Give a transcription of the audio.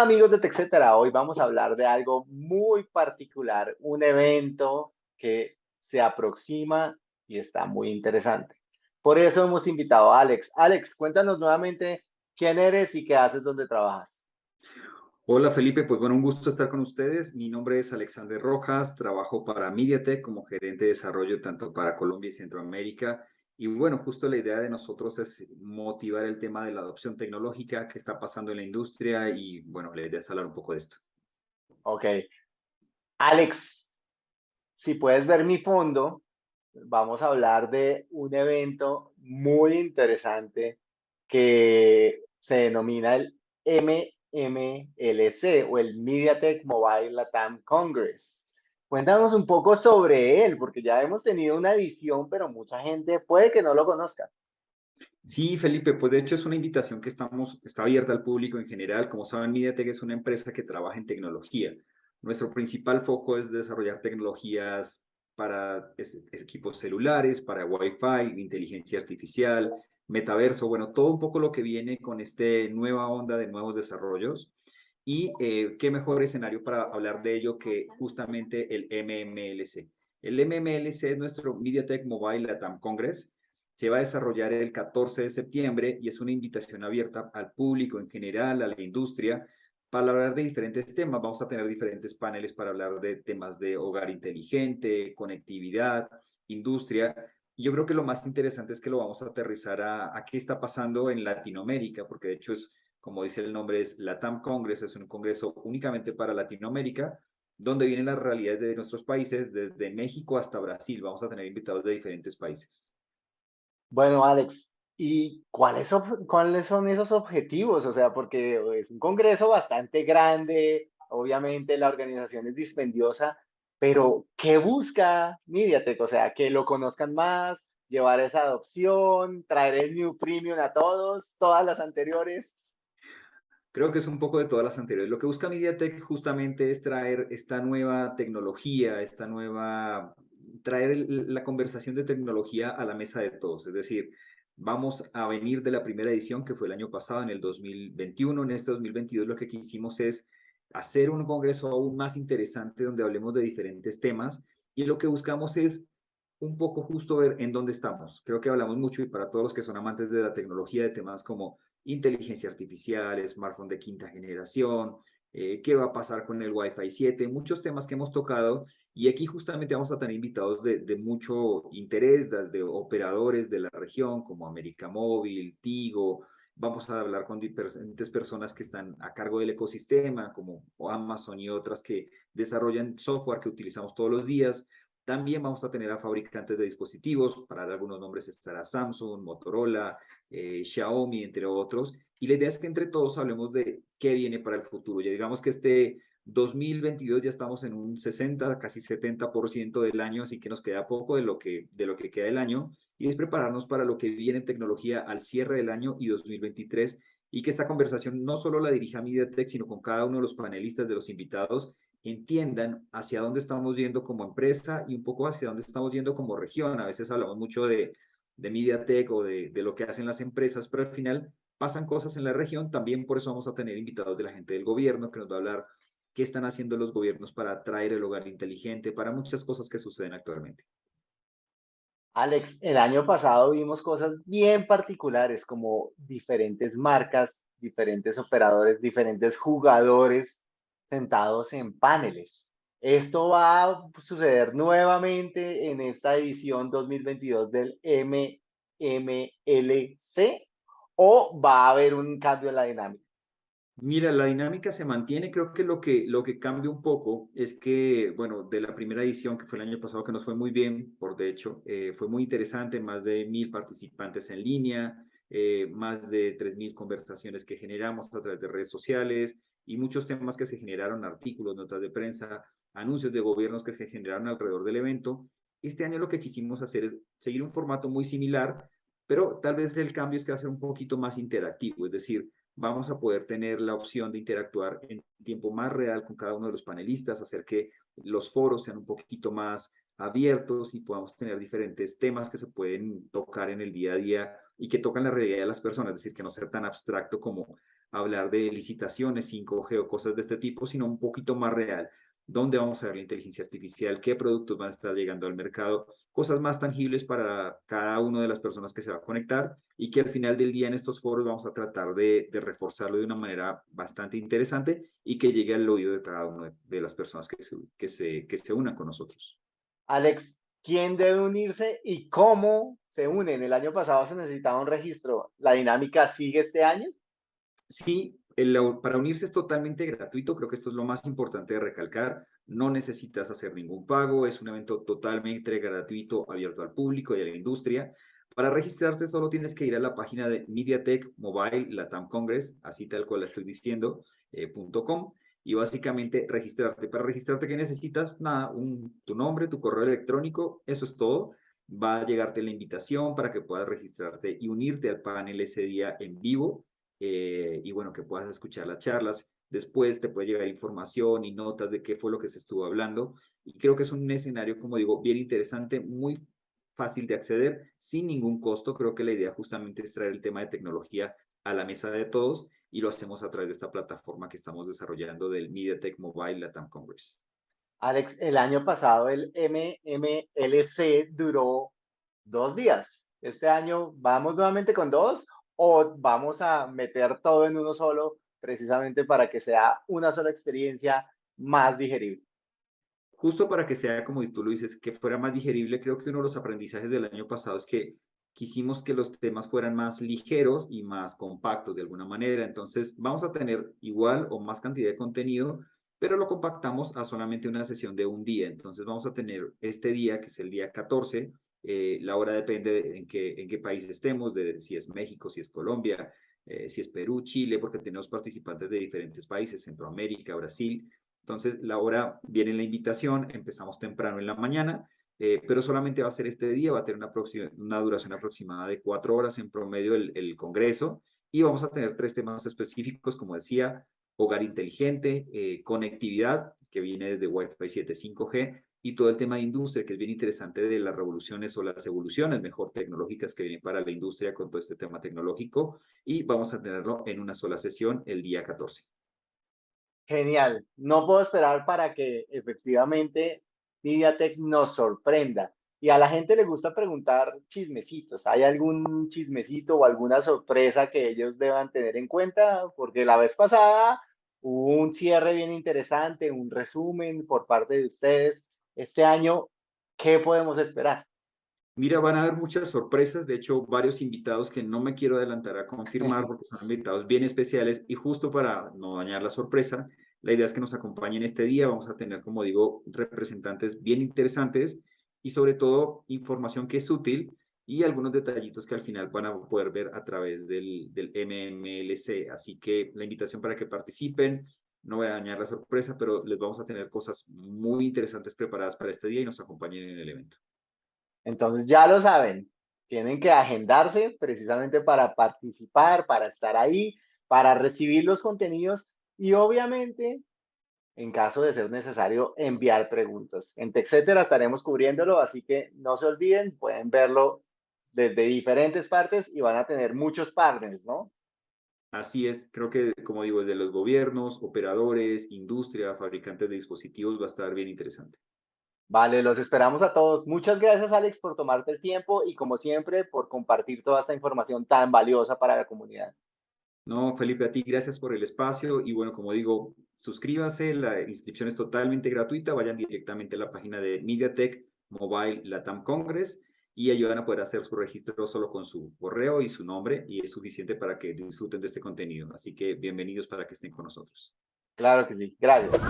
Amigos de TechCetera, hoy vamos a hablar de algo muy particular, un evento que se aproxima y está muy interesante. Por eso hemos invitado a Alex. Alex, cuéntanos nuevamente quién eres y qué haces donde trabajas. Hola Felipe, pues bueno, un gusto estar con ustedes. Mi nombre es Alexander Rojas, trabajo para MediaTek como gerente de desarrollo tanto para Colombia y Centroamérica y bueno, justo la idea de nosotros es motivar el tema de la adopción tecnológica que está pasando en la industria y bueno, la idea es hablar un poco de esto. Ok. Alex, si puedes ver mi fondo, vamos a hablar de un evento muy interesante que se denomina el MMLC o el MediaTek Mobile Latam Congress. Cuéntanos un poco sobre él, porque ya hemos tenido una edición, pero mucha gente puede que no lo conozca. Sí, Felipe, pues de hecho es una invitación que estamos, está abierta al público en general. Como saben, MediaTek es una empresa que trabaja en tecnología. Nuestro principal foco es desarrollar tecnologías para equipos celulares, para Wi-Fi, inteligencia artificial, metaverso, bueno, todo un poco lo que viene con esta nueva onda de nuevos desarrollos. Y eh, qué mejor escenario para hablar de ello que justamente el MMLC. El MMLC es nuestro MediaTek Mobile Latam Congress. Se va a desarrollar el 14 de septiembre y es una invitación abierta al público en general, a la industria, para hablar de diferentes temas. Vamos a tener diferentes paneles para hablar de temas de hogar inteligente, conectividad, industria. Y yo creo que lo más interesante es que lo vamos a aterrizar a, a qué está pasando en Latinoamérica, porque de hecho es como dice el nombre, es LATAM Congress, es un congreso únicamente para Latinoamérica, donde vienen las realidades de nuestros países, desde México hasta Brasil. Vamos a tener invitados de diferentes países. Bueno, Alex, ¿y cuáles, son esos objetivos? O sea, porque es un congreso bastante grande, obviamente la organización es dispendiosa, pero ¿qué busca MediaTek? O sea, que lo conozcan más, llevar esa adopción, traer el New Premium a todos, todas las anteriores. Creo que es un poco de todas las anteriores. Lo que busca MediaTek justamente es traer esta nueva tecnología, esta nueva, traer la conversación de tecnología a la mesa de todos. Es decir, vamos a venir de la primera edición que fue el año pasado, en el 2021. En este 2022 lo que quisimos es hacer un congreso aún más interesante donde hablemos de diferentes temas y lo que buscamos es un poco justo ver en dónde estamos. Creo que hablamos mucho y para todos los que son amantes de la tecnología, de temas como inteligencia artificial, smartphone de quinta generación, eh, qué va a pasar con el Wi-Fi 7, muchos temas que hemos tocado y aquí justamente vamos a tener invitados de, de mucho interés, desde operadores de la región como América Móvil, Tigo, vamos a hablar con diferentes personas que están a cargo del ecosistema, como Amazon y otras que desarrollan software que utilizamos todos los días. También vamos a tener a fabricantes de dispositivos, para dar algunos nombres estará Samsung, Motorola, eh, Xiaomi, entre otros. Y la idea es que entre todos hablemos de qué viene para el futuro. Ya digamos que este 2022 ya estamos en un 60, casi 70% del año, así que nos queda poco de lo que, de lo que queda del año. Y es prepararnos para lo que viene en tecnología al cierre del año y 2023 y que esta conversación no solo la dirija MediaTek, sino con cada uno de los panelistas, de los invitados, entiendan hacia dónde estamos yendo como empresa y un poco hacia dónde estamos yendo como región. A veces hablamos mucho de, de MediaTek o de, de lo que hacen las empresas, pero al final pasan cosas en la región. También por eso vamos a tener invitados de la gente del gobierno que nos va a hablar qué están haciendo los gobiernos para traer el hogar inteligente, para muchas cosas que suceden actualmente. Alex, el año pasado vimos cosas bien particulares como diferentes marcas, diferentes operadores, diferentes jugadores sentados en paneles. Esto va a suceder nuevamente en esta edición 2022 del MMLC o va a haber un cambio en la dinámica. Mira, la dinámica se mantiene. Creo que lo que, lo que cambia un poco es que, bueno, de la primera edición que fue el año pasado, que nos fue muy bien, por de hecho, eh, fue muy interesante, más de mil participantes en línea, eh, más de tres mil conversaciones que generamos a través de redes sociales y muchos temas que se generaron, artículos, notas de prensa, anuncios de gobiernos que se generaron alrededor del evento. Este año lo que quisimos hacer es seguir un formato muy similar, pero tal vez el cambio es que va a ser un poquito más interactivo, es decir, vamos a poder tener la opción de interactuar en tiempo más real con cada uno de los panelistas, hacer que los foros sean un poquito más abiertos y podamos tener diferentes temas que se pueden tocar en el día a día y que tocan la realidad de las personas, es decir, que no sea tan abstracto como hablar de licitaciones 5G o cosas de este tipo, sino un poquito más real dónde vamos a ver la inteligencia artificial, qué productos van a estar llegando al mercado, cosas más tangibles para cada una de las personas que se va a conectar y que al final del día en estos foros vamos a tratar de, reforzarlo de una manera bastante interesante y que llegue al oído de cada una de las personas que se, que se, que se unan con nosotros. Alex, ¿quién debe unirse y cómo se unen? El año pasado se necesitaba un registro. ¿La dinámica sigue este año? Sí, para unirse es totalmente gratuito, creo que esto es lo más importante de recalcar, no necesitas hacer ningún pago, es un evento totalmente gratuito, abierto al público y a la industria. Para registrarte solo tienes que ir a la página de MediaTek Mobile Latam Congress, así tal cual la estoy diciendo, eh, .com, y básicamente registrarte. Para registrarte, ¿qué necesitas? Nada, un, tu nombre, tu correo electrónico, eso es todo. Va a llegarte la invitación para que puedas registrarte y unirte al panel ese día en vivo eh, y bueno, que puedas escuchar las charlas. Después te puede llegar información y notas de qué fue lo que se estuvo hablando. Y creo que es un escenario, como digo, bien interesante, muy fácil de acceder, sin ningún costo. Creo que la idea justamente es traer el tema de tecnología a la mesa de todos y lo hacemos a través de esta plataforma que estamos desarrollando del MediaTek Mobile Latam Congress. Alex, el año pasado el MMLC duró dos días. Este año vamos nuevamente con dos o vamos a meter todo en uno solo precisamente para que sea una sola experiencia más digerible. Justo para que sea, como tú lo dices, que fuera más digerible, creo que uno de los aprendizajes del año pasado es que quisimos que los temas fueran más ligeros y más compactos de alguna manera. Entonces, vamos a tener igual o más cantidad de contenido, pero lo compactamos a solamente una sesión de un día. Entonces, vamos a tener este día, que es el día 14, eh, la hora depende de en qué, en qué país estemos, de si es México, si es Colombia, eh, si es Perú, Chile, porque tenemos participantes de diferentes países, Centroamérica, Brasil. Entonces, la hora viene la invitación, empezamos temprano en la mañana, eh, pero solamente va a ser este día, va a tener una, una duración aproximada de cuatro horas en promedio el, el congreso y vamos a tener tres temas específicos, como decía, hogar inteligente, conectividad, que viene desde Wi-Fi 7 5G, y todo el tema de industria, que es bien interesante de las revoluciones o las evoluciones mejor tecnológicas que vienen para la industria con todo este tema tecnológico y vamos a tenerlo en una sola sesión el día 14. Genial. No puedo esperar para que efectivamente MediaTek nos sorprenda. Y a la gente le gusta preguntar chismecitos. ¿Hay algún chismecito o alguna sorpresa que ellos deban tener en cuenta? Porque la vez pasada un cierre bien interesante, un resumen por parte de ustedes este año, ¿qué podemos esperar? Mira, van a haber muchas sorpresas, de hecho, varios invitados que no me quiero adelantar a confirmar porque son invitados bien especiales y justo para no dañar la sorpresa, la idea es que nos acompañen este día, vamos a tener, como digo, representantes bien interesantes y sobre todo información que es útil y algunos detallitos que al final van a poder ver a través del, del MMLC. Así que la invitación para que participen, no voy a dañar la sorpresa, pero les vamos a tener cosas muy interesantes preparadas para este día y nos acompañen en el evento. Entonces ya lo saben, tienen que agendarse precisamente para participar, para estar ahí, para recibir los contenidos y obviamente, en caso de ser necesario, enviar preguntas. En TechCetera estaremos cubriéndolo, así que no se olviden, pueden verlo desde diferentes partes y van a tener muchos partners, ¿no? Así es, creo que, como digo, desde los gobiernos, operadores, industria, fabricantes de dispositivos, va a estar bien interesante. Vale, los esperamos a todos. Muchas gracias, Alex, por tomarte el tiempo y, como siempre, por compartir toda esta información tan valiosa para la comunidad. No, Felipe, a ti gracias por el espacio y bueno, como digo, suscríbase, la inscripción es totalmente gratuita, vayan directamente a la página de MediaTek Mobile Latam Congress y ayudan a poder hacer su registro solo con su correo y su nombre y es suficiente para que disfruten de este contenido. Así que bienvenidos para que estén con nosotros. Claro que sí. Gracias.